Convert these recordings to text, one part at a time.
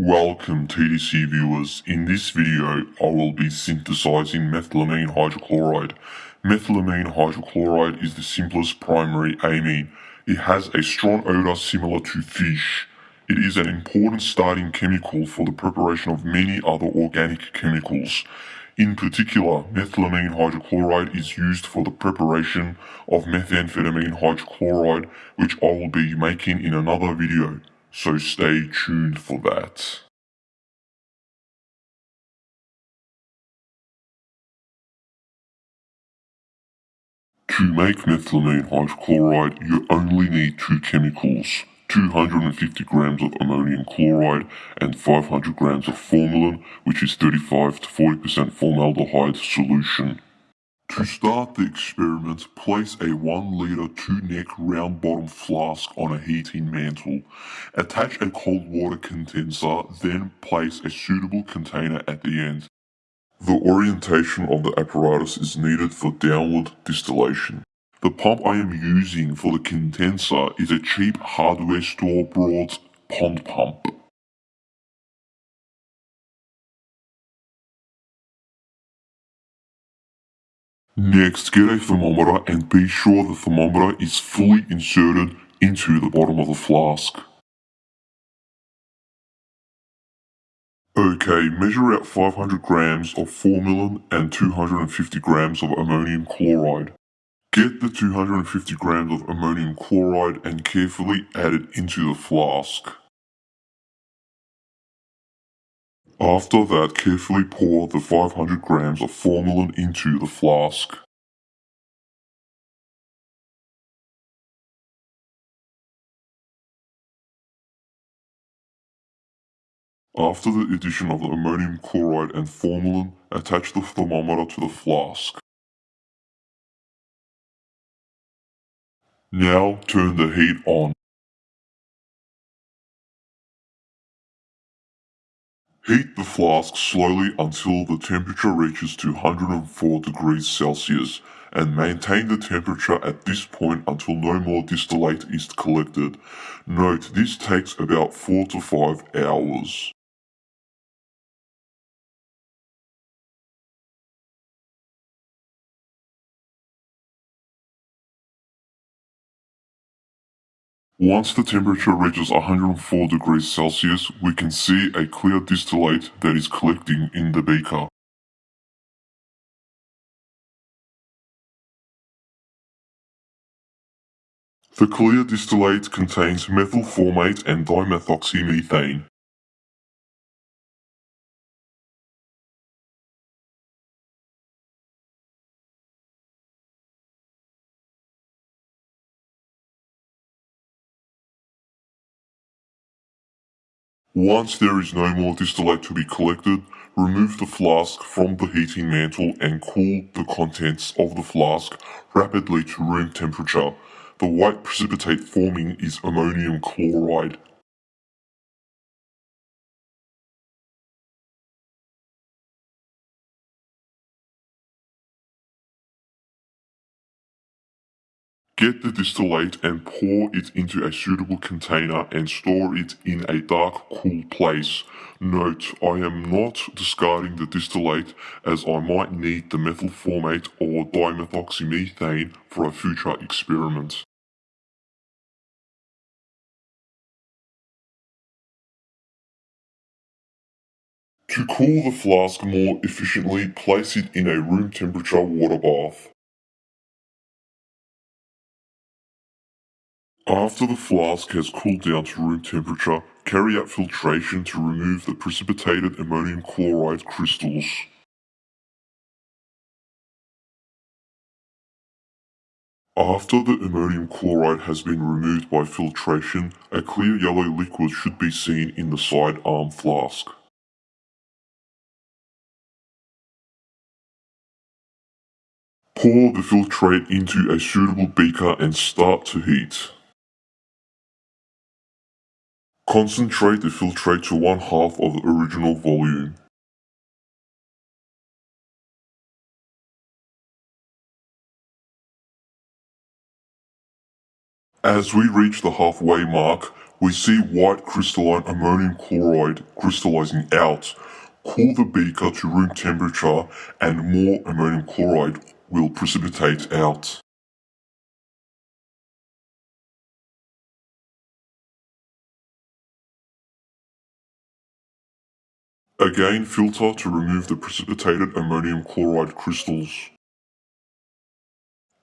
Welcome TDC viewers. In this video, I will be synthesizing methylamine hydrochloride. Methylamine hydrochloride is the simplest primary amine. It has a strong odor similar to fish. It is an important starting chemical for the preparation of many other organic chemicals. In particular, methylamine hydrochloride is used for the preparation of methamphetamine hydrochloride, which I will be making in another video so stay tuned for that. To make methylamine hydrochloride, you only need two chemicals, 250 grams of ammonium chloride and 500 grams of formalin, which is 35 to 40% formaldehyde solution. To start the experiment, place a 1 litre 2 neck round bottom flask on a heating mantle. Attach a cold water condenser, then place a suitable container at the end. The orientation of the apparatus is needed for downward distillation. The pump I am using for the condenser is a cheap hardware store bought pond pump. Next, get a thermometer and be sure the thermometer is fully inserted into the bottom of the flask. Okay, measure out 500 grams of formalin and 250 grams of ammonium chloride. Get the 250 grams of ammonium chloride and carefully add it into the flask. After that, carefully pour the 500 grams of formalin into the flask. After the addition of the ammonium chloride and formalin, attach the thermometer to the flask. Now turn the heat on. Heat the flask slowly until the temperature reaches 204 degrees Celsius and maintain the temperature at this point until no more distillate is collected. Note this takes about 4 to 5 hours. Once the temperature reaches 104 degrees Celsius, we can see a clear distillate that is collecting in the beaker. The clear distillate contains methyl formate and dimethoxymethane. Once there is no more distillate to be collected, remove the flask from the heating mantle and cool the contents of the flask rapidly to room temperature. The white precipitate forming is ammonium chloride. Get the distillate and pour it into a suitable container and store it in a dark, cool place. Note, I am not discarding the distillate as I might need the methyl formate or dimethoxymethane for a future experiment. To cool the flask more efficiently, place it in a room temperature water bath. After the flask has cooled down to room temperature, carry out filtration to remove the precipitated ammonium chloride crystals. After the ammonium chloride has been removed by filtration, a clear yellow liquid should be seen in the side arm flask. Pour the filtrate into a suitable beaker and start to heat. Concentrate the filtrate to one half of the original volume. As we reach the halfway mark, we see white crystalline ammonium chloride crystallizing out. Cool the beaker to room temperature and more ammonium chloride will precipitate out. Again filter to remove the precipitated ammonium chloride crystals.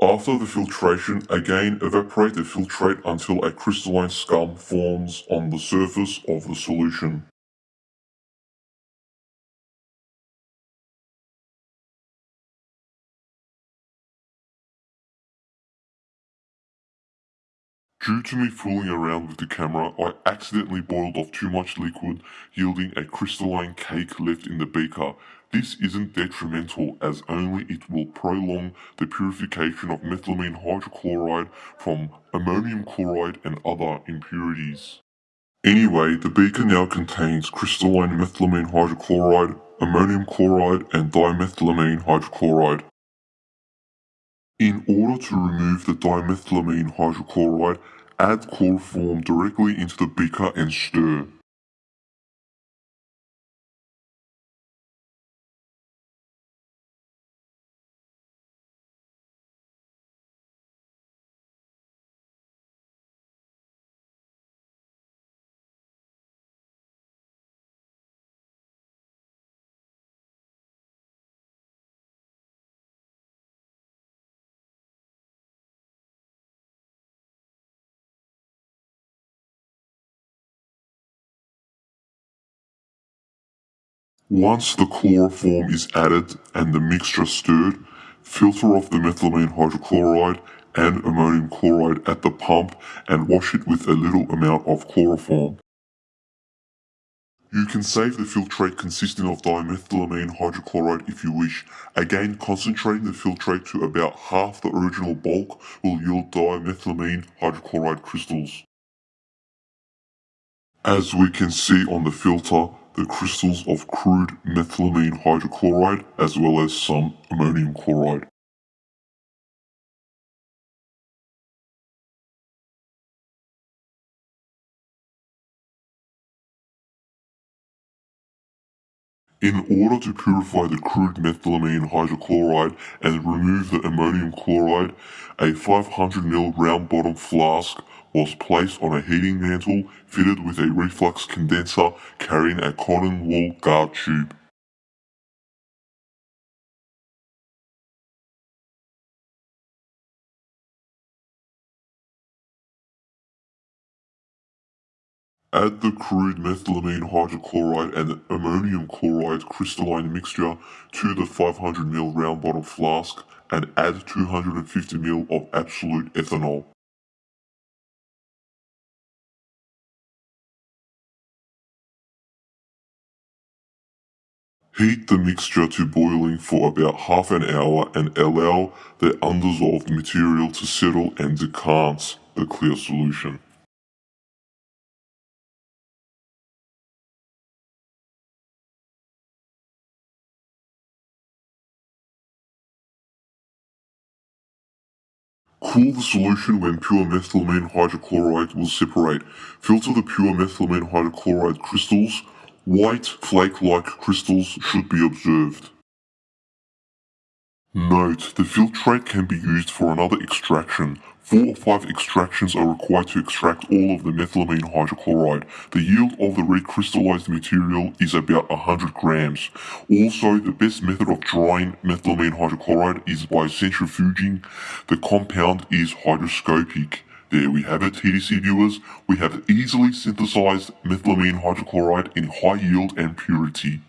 After the filtration, again evaporate the filtrate until a crystalline scum forms on the surface of the solution. Due to me fooling around with the camera, I accidentally boiled off too much liquid, yielding a crystalline cake left in the beaker. This isn't detrimental as only it will prolong the purification of methylamine hydrochloride from ammonium chloride and other impurities. Anyway, the beaker now contains crystalline methylamine hydrochloride, ammonium chloride and dimethylamine hydrochloride. In order to remove the dimethylamine hydrochloride, add chloroform directly into the beaker and stir. Once the chloroform is added and the mixture stirred, filter off the methylamine hydrochloride and ammonium chloride at the pump and wash it with a little amount of chloroform. You can save the filtrate consisting of dimethylamine hydrochloride if you wish. Again, concentrating the filtrate to about half the original bulk will yield dimethylamine hydrochloride crystals. As we can see on the filter, the crystals of crude methylamine hydrochloride as well as some ammonium chloride. In order to purify the crude methylamine hydrochloride and remove the ammonium chloride, a 500ml round bottom flask was placed on a heating mantle fitted with a reflux condenser carrying a cotton wool guard tube. Add the crude methylamine hydrochloride and ammonium chloride crystalline mixture to the 500ml round bottom flask and add 250ml of absolute ethanol. Heat the mixture to boiling for about half an hour and allow the undissolved material to settle and decant the clear solution. Cool the solution when pure methylamine hydrochloride will separate. Filter the pure methylamine hydrochloride crystals White flake-like crystals should be observed. Note, the filtrate can be used for another extraction. Four or five extractions are required to extract all of the methylamine hydrochloride. The yield of the recrystallized material is about 100 grams. Also, the best method of drying methylamine hydrochloride is by centrifuging. The compound is hygroscopic. There we have it, TDC viewers. We have easily synthesized methylamine hydrochloride in high yield and purity.